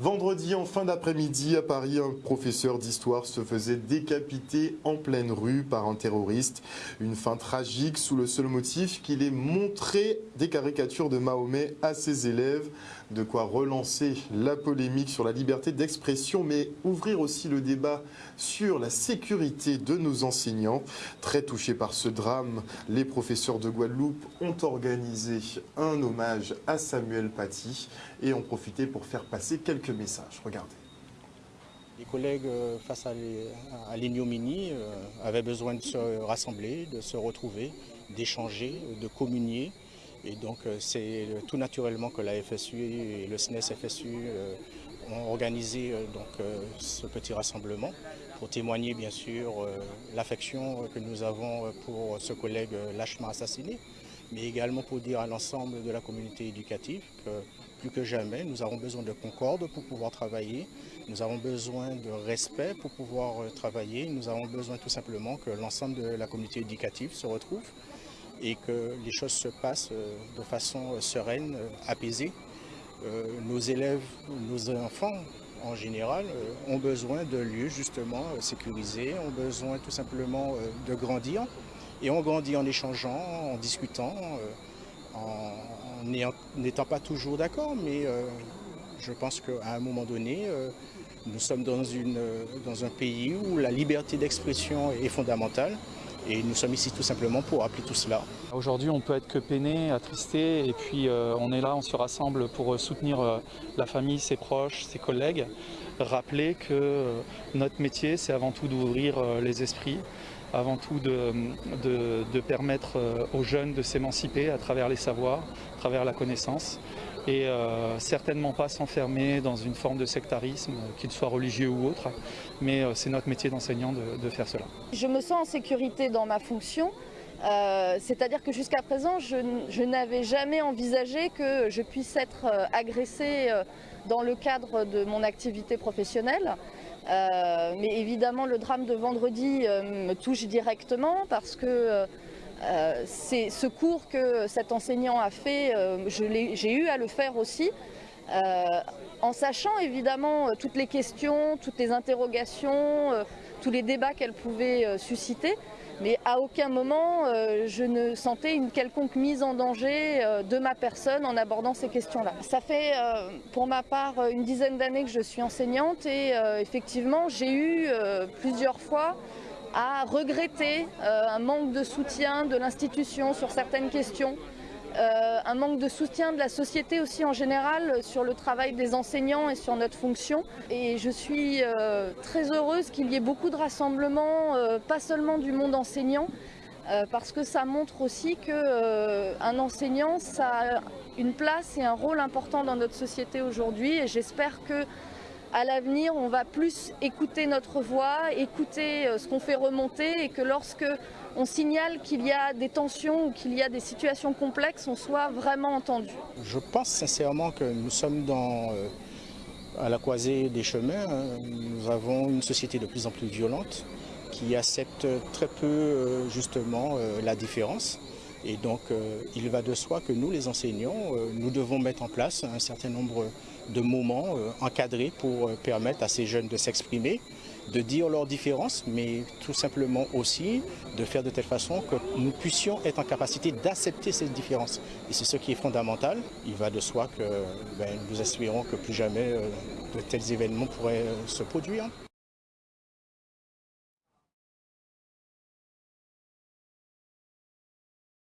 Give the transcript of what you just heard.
Vendredi, en fin d'après-midi, à Paris, un professeur d'histoire se faisait décapiter en pleine rue par un terroriste. Une fin tragique sous le seul motif qu'il ait montré des caricatures de Mahomet à ses élèves. De quoi relancer la polémique sur la liberté d'expression, mais ouvrir aussi le débat sur la sécurité de nos enseignants. Très touchés par ce drame, les professeurs de Guadeloupe ont organisé un hommage à Samuel Paty et ont profité pour faire passer quelques messages. Regardez. Les collègues, euh, face à l'ignominie, euh, avaient besoin de se rassembler, de se retrouver, d'échanger, de communier. Et donc euh, c'est tout naturellement que la FSU et le SNES FSU ont organisé ce petit rassemblement pour témoigner bien sûr l'affection que nous avons pour ce collègue lâchement assassiné, mais également pour dire à l'ensemble de la communauté éducative que plus que jamais, nous avons besoin de concorde pour pouvoir travailler, nous avons besoin de respect pour pouvoir euh, travailler, nous avons besoin tout simplement que l'ensemble de la communauté éducative se retrouve et que les choses se passent euh, de façon euh, sereine, apaisée. Nos élèves, nos enfants en général ont besoin de lieux justement sécurisés, ont besoin tout simplement de grandir et on grandit en échangeant, en discutant, en n'étant pas toujours d'accord, mais euh, je pense qu'à un moment donné, euh, nous sommes dans, un pays où la liberté d'expression est fondamentale et nous sommes ici tout simplement pour appeler tout cela. Aujourd'hui, on peut être que peiné, attristé, et puis euh, on est là, on se rassemble pour soutenir la famille, ses proches, ses collègues. Rappeler que notre métier, c'est avant tout d'ouvrir les esprits, avant tout de, de, permettre euh, aux jeunes de s'émanciper à travers les savoirs, à travers la connaissance et euh, certainement pas s'enfermer dans une forme de sectarisme, qu'il soit religieux ou autre, mais euh, c'est notre métier d'enseignant de, faire cela. Je me sens en sécurité dans ma fonction, c'est-à-dire que jusqu'à présent, je, n'avais jamais envisagé que je puisse être agressée dans le cadre de mon activité professionnelle. Euh, mais évidemment, le drame de vendredi euh, me touche directement parce que euh, ce cours que cet enseignant a fait, j'ai eu à le faire aussi. en sachant évidemment toutes les questions, toutes les interrogations, tous les débats qu'elle pouvait susciter, mais à aucun moment euh, je ne sentais une quelconque mise en danger euh, de ma personne en abordant ces questions-là. Ça fait euh, pour ma part une dizaine d'années que je suis enseignante et effectivement j'ai eu plusieurs fois à regretter un manque de soutien de l'institution sur certaines questions. Euh, un manque de soutien de la société aussi en général sur le travail des enseignants et sur notre fonction. Et je suis euh, très heureuse qu'il y ait beaucoup de rassemblements, euh, pas seulement du monde enseignant, parce que ça montre aussi qu'un enseignant, ça a une place et un rôle important dans notre société aujourd'hui. Et j'espère que à l'avenir, on va plus écouter notre voix, écouter ce qu'on fait remonter et que lorsque on signale qu'il y a des tensions ou qu'il y a des situations complexes, on soit vraiment entendu. Je pense sincèrement que nous sommes dans, euh, à la croisée des chemins. Nous avons une société de plus en plus violente qui accepte très peu euh, justement euh, la différence. Et donc il va de soi que nous, les enseignants, nous devons mettre en place un certain nombre de moments encadrés pour permettre à ces jeunes de s'exprimer, de dire leurs différences, mais tout simplement aussi de faire de telle façon que nous puissions être en capacité d'accepter ces différences. Et c'est ce qui est fondamental. Il va de soi que ben, nous espérons que plus jamais euh, de tels événements pourraient euh, se produire.